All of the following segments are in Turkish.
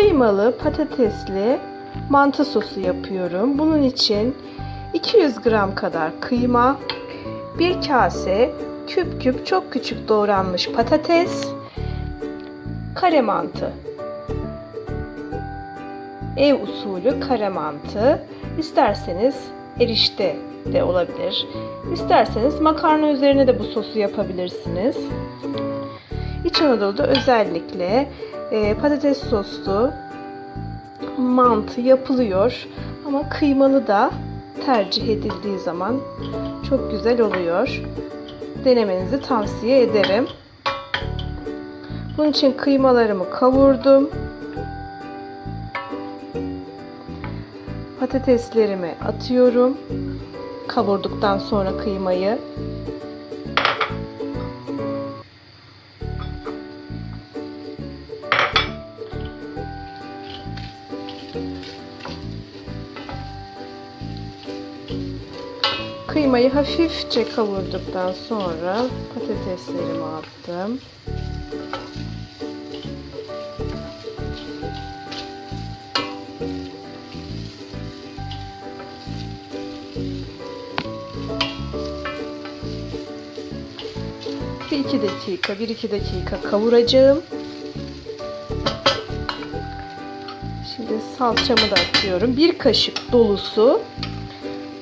Kıymalı patatesli mantı sosu yapıyorum. Bunun için 200 gram kadar kıyma, bir kase küp küp çok küçük doğranmış patates, kare mantı. Ev usulü kare mantı. İsterseniz erişte de olabilir. İsterseniz makarna üzerine de bu sosu yapabilirsiniz. İç Anadolu'da özellikle e, patates soslu mantı yapılıyor. Ama kıymalı da tercih edildiği zaman çok güzel oluyor. Denemenizi tavsiye ederim. Bunun için kıymalarımı kavurdum. Patateslerimi atıyorum. Kavurduktan sonra kıymayı Kıymayı hafifçe kavurduktan sonra patateslerimi attım. Bir iki dakika, bir iki dakika kavuracağım. Şimdi salçamı da atıyorum. Bir kaşık dolusu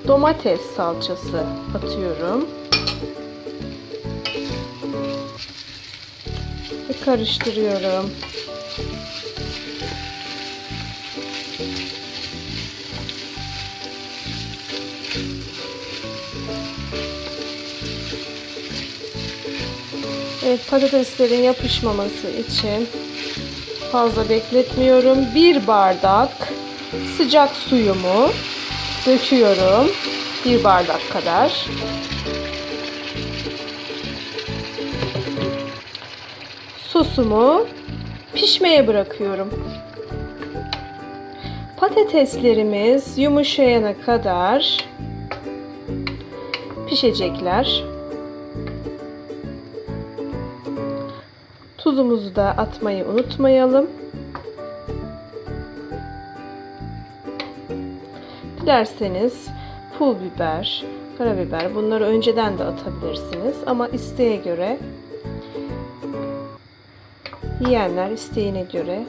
domates salçası atıyorum. Ve karıştırıyorum. Evet patateslerin yapışmaması için fazla bekletmiyorum. Bir bardak sıcak suyumu döküyorum. Bir bardak kadar. Sosumu pişmeye bırakıyorum. Patateslerimiz yumuşayana kadar pişecekler. Tuzumuzu da atmayı unutmayalım. Dilerseniz pul biber, karabiber bunları önceden de atabilirsiniz ama isteğe göre yiyenler isteğine göre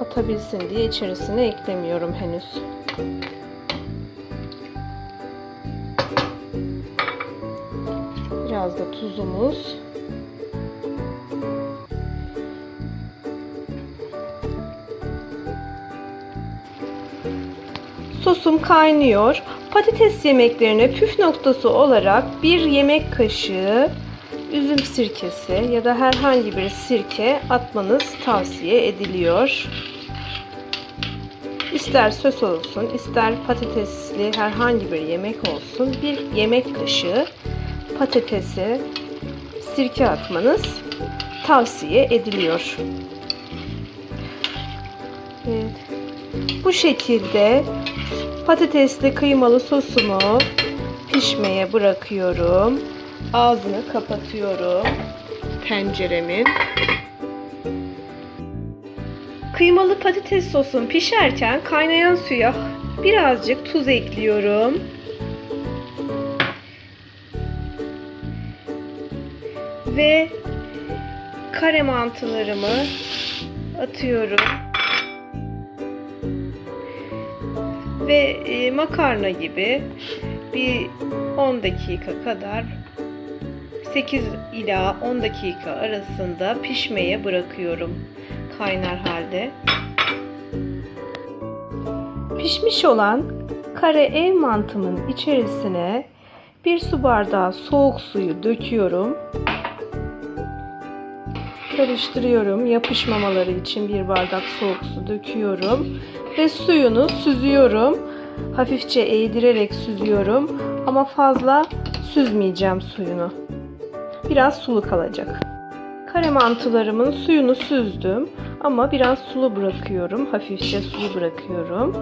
atabilsin diye içerisine eklemiyorum henüz. Biraz da tuzumuz. Sosum kaynıyor. Patates yemeklerine püf noktası olarak bir yemek kaşığı üzüm sirkesi ya da herhangi bir sirke atmanız tavsiye ediliyor. İster sos olsun, ister patatesli herhangi bir yemek olsun bir yemek kaşığı patatese sirke atmanız tavsiye ediliyor. Evet. Bu şekilde patatesli kıymalı sosumu pişmeye bırakıyorum. Ağzını kapatıyorum tenceremin. Kıymalı patates sosum pişerken kaynayan suya birazcık tuz ekliyorum. Ve kare mantılarımı atıyorum. Ve e, makarna gibi bir 10 dakika kadar 8 ila 10 dakika arasında pişmeye bırakıyorum kaynar halde. Pişmiş olan kare ev mantımın içerisine bir su bardağı soğuk suyu döküyorum. Karıştırıyorum. Yapışmamaları için bir bardak soğuk su döküyorum ve suyunu süzüyorum. Hafifçe eğdirerek süzüyorum ama fazla süzmeyeceğim suyunu. Biraz sulu kalacak. Kare mantılarımın suyunu süzdüm ama biraz sulu bırakıyorum. Hafifçe sulu bırakıyorum.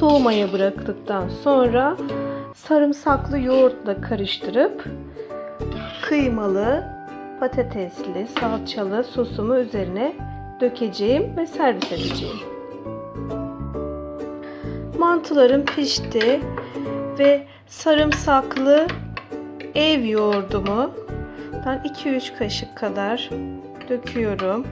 Soğumaya bıraktıktan sonra sarımsaklı yoğurtla karıştırıp kıymalı, patatesli, salçalı sosumu üzerine dökeceğim ve servis edeceğim. Mantılarım pişti ve sarımsaklı ev yoğurdumu ben 2-3 kaşık kadar döküyorum.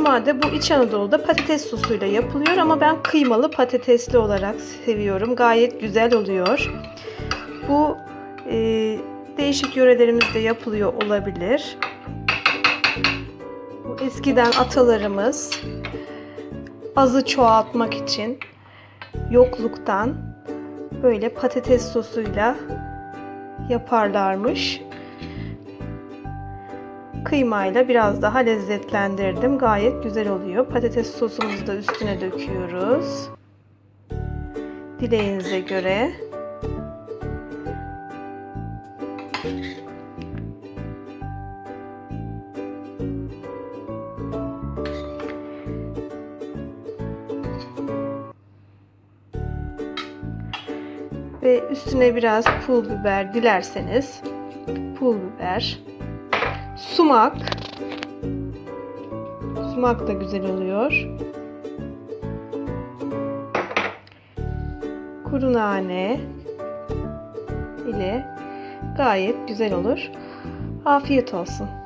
Normalde bu İç Anadolu'da patates sosuyla yapılıyor ama ben kıymalı patatesli olarak seviyorum. Gayet güzel oluyor. Bu e, değişik yörelerimizde yapılıyor olabilir. Bu eskiden atalarımız azı çoğaltmak için yokluktan böyle patates sosuyla yaparlarmış. Kıymayla biraz daha lezzetlendirdim. Gayet güzel oluyor. Patates sosumuzu da üstüne döküyoruz. Dileğinize göre. Ve üstüne biraz pul biber dilerseniz pul biber, sumak. Sumak da güzel oluyor. Kuru nane ile gayet güzel olur. Afiyet olsun.